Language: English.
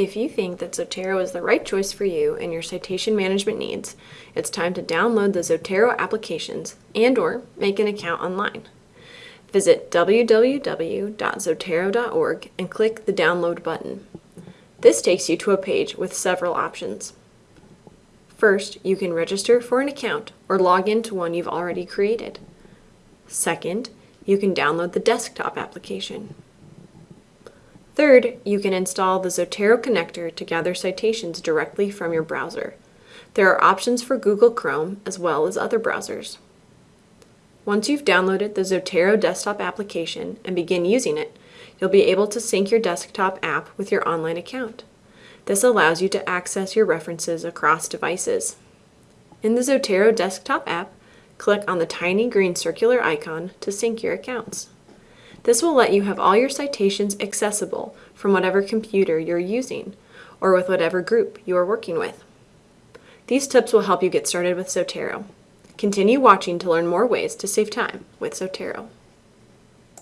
If you think that Zotero is the right choice for you and your citation management needs, it's time to download the Zotero applications and or make an account online. Visit www.zotero.org and click the download button. This takes you to a page with several options. First, you can register for an account or log into one you've already created. Second, you can download the desktop application. Third, you can install the Zotero connector to gather citations directly from your browser. There are options for Google Chrome as well as other browsers. Once you've downloaded the Zotero desktop application and begin using it, you'll be able to sync your desktop app with your online account. This allows you to access your references across devices. In the Zotero desktop app, click on the tiny green circular icon to sync your accounts. This will let you have all your citations accessible from whatever computer you're using or with whatever group you are working with. These tips will help you get started with Zotero. Continue watching to learn more ways to save time with Zotero.